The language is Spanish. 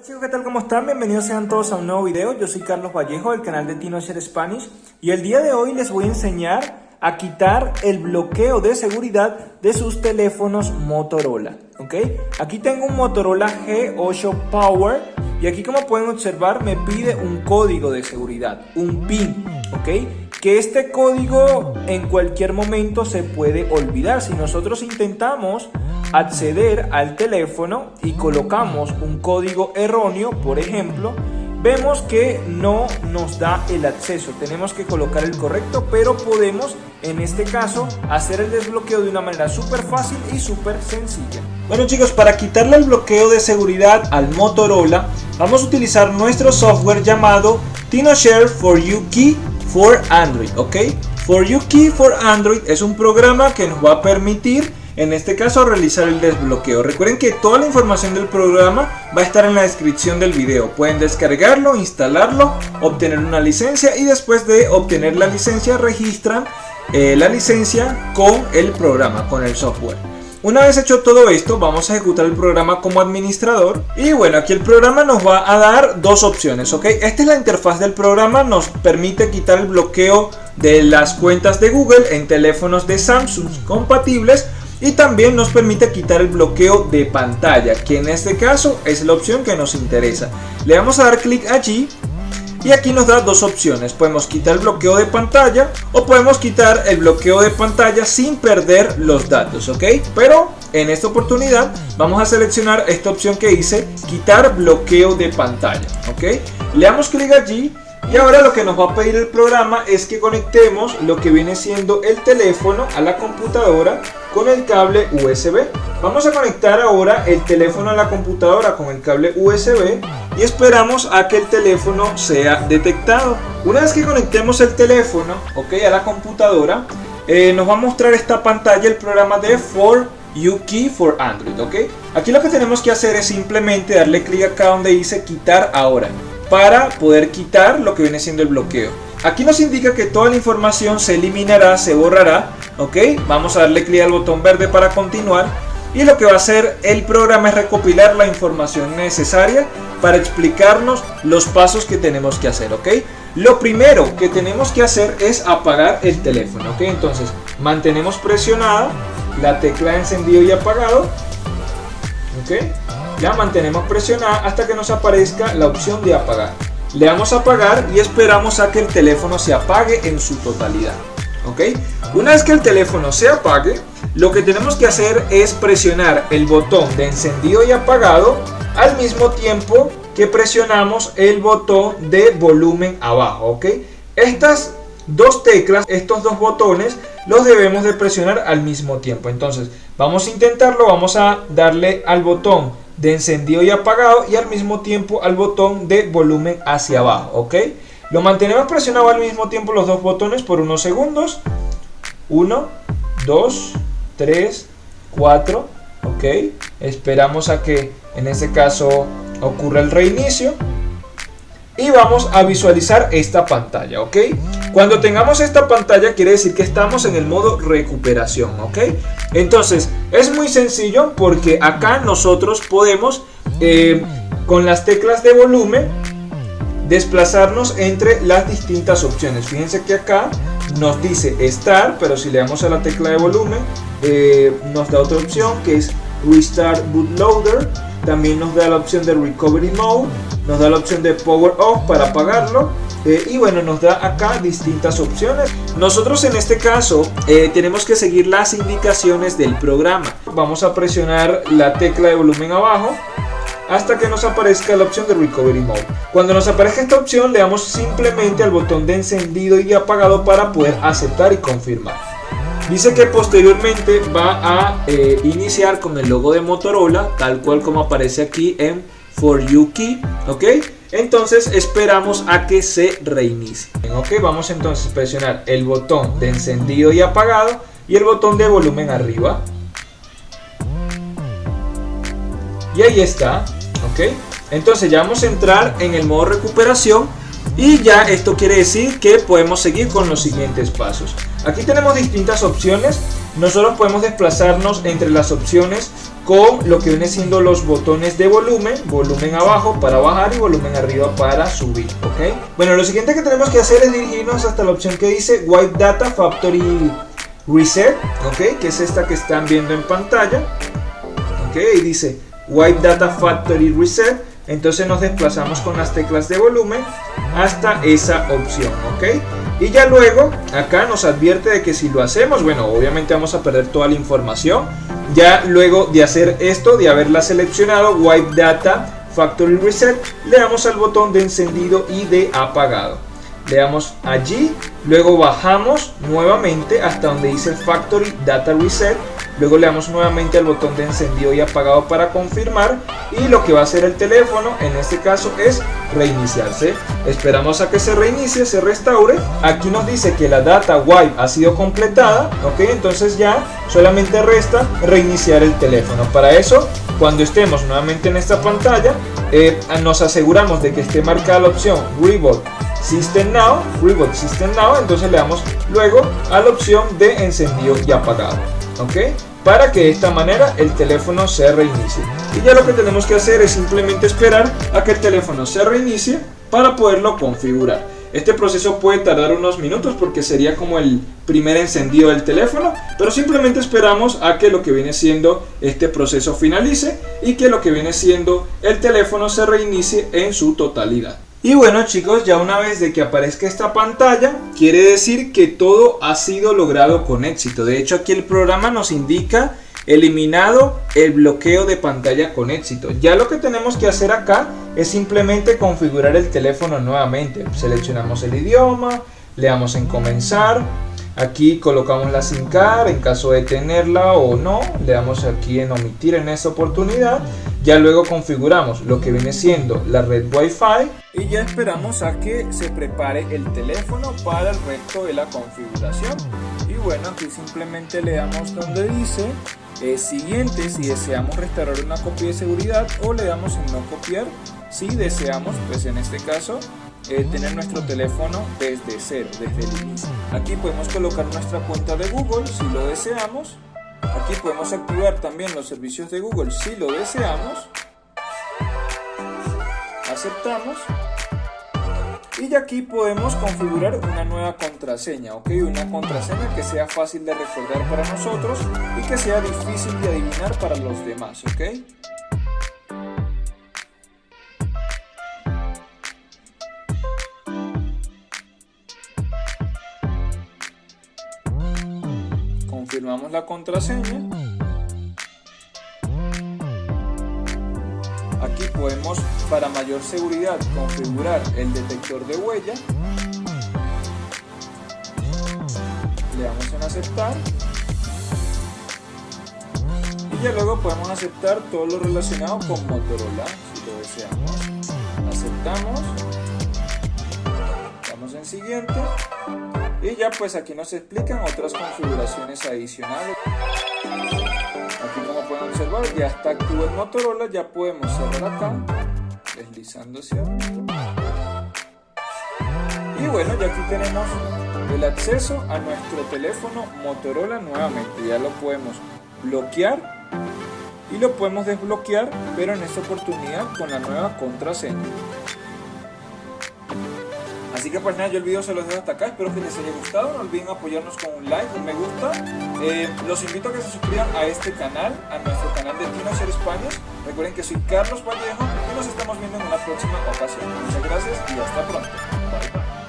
Hola chicos, ¿qué tal? ¿Cómo están? Bienvenidos sean todos a un nuevo video. Yo soy Carlos Vallejo del canal de TinoShare Spanish y el día de hoy les voy a enseñar a quitar el bloqueo de seguridad de sus teléfonos Motorola. ¿ok? Aquí tengo un Motorola G8 Power y aquí como pueden observar me pide un código de seguridad, un PIN. ¿ok? que este código en cualquier momento se puede olvidar. Si nosotros intentamos acceder al teléfono y colocamos un código erróneo, por ejemplo, vemos que no nos da el acceso. Tenemos que colocar el correcto, pero podemos en este caso hacer el desbloqueo de una manera súper fácil y súper sencilla. Bueno chicos, para quitarle el bloqueo de seguridad al Motorola, vamos a utilizar nuestro software llamado TinoShare for You Key for Android, ¿ok? For You Key for Android es un programa que nos va a permitir en este caso realizar el desbloqueo. Recuerden que toda la información del programa va a estar en la descripción del video. Pueden descargarlo, instalarlo, obtener una licencia y después de obtener la licencia registran eh, la licencia con el programa, con el software. Una vez hecho todo esto, vamos a ejecutar el programa como administrador. Y bueno, aquí el programa nos va a dar dos opciones, ¿ok? Esta es la interfaz del programa, nos permite quitar el bloqueo de las cuentas de Google en teléfonos de Samsung compatibles y también nos permite quitar el bloqueo de pantalla que en este caso es la opción que nos interesa. Le vamos a dar clic allí y aquí nos da dos opciones. Podemos quitar el bloqueo de pantalla o podemos quitar el bloqueo de pantalla sin perder los datos ok pero en esta oportunidad vamos a seleccionar esta opción que dice quitar bloqueo de pantalla ok le damos clic allí y ahora lo que nos va a pedir el programa es que conectemos lo que viene siendo el teléfono a la computadora con el cable USB. Vamos a conectar ahora el teléfono a la computadora con el cable USB y esperamos a que el teléfono sea detectado. Una vez que conectemos el teléfono a la computadora, eh, nos va a mostrar esta pantalla el programa de For Key for Android. Aquí lo que tenemos que hacer es simplemente darle clic acá donde dice quitar ahora para poder quitar lo que viene siendo el bloqueo. Aquí nos indica que toda la información se eliminará, se borrará, ok. Vamos a darle clic al botón verde para continuar. Y lo que va a hacer el programa es recopilar la información necesaria para explicarnos los pasos que tenemos que hacer, ok. Lo primero que tenemos que hacer es apagar el teléfono, ok. Entonces mantenemos presionada la tecla de encendido y apagado, ok la mantenemos presionada hasta que nos aparezca la opción de apagar. Le damos a apagar y esperamos a que el teléfono se apague en su totalidad. Una vez que el teléfono se apague, lo que tenemos que hacer es presionar el botón de encendido y apagado al mismo tiempo que presionamos el botón de volumen abajo. ¿Ok? Estas dos teclas, estos dos botones, los debemos de presionar al mismo tiempo. Entonces, vamos a intentarlo, vamos a darle al botón de encendido y apagado y al mismo tiempo al botón de volumen hacia abajo, ¿ok? Lo mantenemos presionado al mismo tiempo los dos botones por unos segundos. 1, 2, 3, 4, ¿ok? Esperamos a que en este caso ocurra el reinicio y vamos a visualizar esta pantalla, ¿ok? Cuando tengamos esta pantalla quiere decir que estamos en el modo recuperación, ¿ok? Entonces, es muy sencillo porque acá nosotros podemos, eh, con las teclas de volumen, desplazarnos entre las distintas opciones. Fíjense que acá nos dice Start, pero si le damos a la tecla de volumen, eh, nos da otra opción que es Restart Bootloader. También nos da la opción de Recovery Mode nos da la opción de power off para apagarlo eh, y bueno nos da acá distintas opciones nosotros en este caso eh, tenemos que seguir las indicaciones del programa vamos a presionar la tecla de volumen abajo hasta que nos aparezca la opción de Recovery Mode. Cuando nos aparezca esta opción le damos simplemente al botón de encendido y apagado para poder aceptar y confirmar. Dice que posteriormente va a eh, iniciar con el logo de Motorola, tal cual como aparece aquí en for you key, ok. Entonces esperamos a que se reinicie. Ok, vamos entonces a presionar el botón de encendido y apagado y el botón de volumen arriba. Y ahí está, ok. Entonces ya vamos a entrar en el modo recuperación y ya esto quiere decir que podemos seguir con los siguientes pasos. Aquí tenemos distintas opciones nosotros podemos desplazarnos entre las opciones con lo que viene siendo los botones de volumen, volumen abajo para bajar y volumen arriba para subir, ¿ok? Bueno, lo siguiente que tenemos que hacer es dirigirnos hasta la opción que dice Wipe Data Factory Reset, ¿ok? Que es esta que están viendo en pantalla, ¿ok? Y dice Wipe Data Factory Reset, entonces nos desplazamos con las teclas de volumen hasta esa opción, ¿ok? Y ya luego acá nos advierte de que si lo hacemos, bueno, obviamente vamos a perder toda la información. Ya luego de hacer esto, de haberla seleccionado, Wipe Data Factory Reset, le damos al botón de encendido y de apagado. Le damos allí, luego bajamos nuevamente hasta donde dice Factory Data Reset Luego le damos nuevamente al botón de encendido y apagado para confirmar y lo que va a hacer el teléfono en este caso es reiniciarse. Esperamos a que se reinicie, se restaure. Aquí nos dice que la data wipe ha sido completada, ok, entonces ya solamente resta reiniciar el teléfono. Para eso, cuando estemos nuevamente en esta pantalla, eh, nos aseguramos de que esté marcada la opción Reboot System Now, Reboot System Now, entonces le damos luego a la opción de encendido y apagado. Para que de esta manera el teléfono se reinicie. Y ya lo que tenemos que hacer es simplemente esperar a que el teléfono se reinicie para poderlo configurar. Este proceso puede tardar unos minutos porque sería como el primer encendido del teléfono, pero simplemente esperamos a que lo que viene siendo este proceso finalice y que lo que viene siendo el teléfono se reinicie en su totalidad. Y bueno chicos, ya una vez de que aparezca esta pantalla, quiere decir que todo ha sido logrado con éxito. De hecho aquí el programa nos indica eliminado el bloqueo de pantalla con éxito. Ya lo que tenemos que hacer acá es simplemente configurar el teléfono nuevamente. Seleccionamos el idioma, le damos en comenzar, Aquí colocamos la SIM card en caso de tenerla o no. Le damos aquí en omitir en esta oportunidad. Ya luego configuramos lo que viene siendo la red Wi-Fi. Y ya esperamos a que se prepare el teléfono para el resto de la configuración. Y bueno, aquí simplemente le damos donde dice eh, siguiente si deseamos restaurar una copia de seguridad o le damos en no copiar si deseamos, pues en este caso, eh, tener nuestro teléfono desde cero, desde el inicio. Aquí podemos colocar nuestra cuenta de Google si lo deseamos. Aquí podemos activar también los servicios de Google si lo deseamos. Aceptamos. Y aquí podemos configurar una nueva contraseña, ¿ok? Una contraseña que sea fácil de recordar para nosotros y que sea difícil de adivinar para los demás, ¿ok? Confirmamos la contraseña. Aquí podemos, para mayor seguridad, configurar el detector de huella. Le damos en aceptar. Y ya luego podemos aceptar todo lo relacionado con Motorola, si lo deseamos. Aceptamos. Damos en siguiente y ya pues aquí nos explican otras configuraciones adicionales. Aquí como pueden observar ya está activo el Motorola, ya podemos cerrar acá, deslizando hacia Y bueno, ya aquí tenemos el acceso a nuestro teléfono Motorola nuevamente. Ya lo podemos bloquear y lo podemos desbloquear, pero en esta oportunidad con la nueva contraseña. Así que pues nada, yo el video se los dejo hasta acá, espero que les haya gustado, no olviden apoyarnos con un like, un me gusta. Eh, los invito a que se suscriban a este canal, a nuestro canal de Tino España. Recuerden que soy Carlos Vallejo y nos estamos viendo en una próxima ocasión. Muchas gracias y hasta pronto. Bye bye.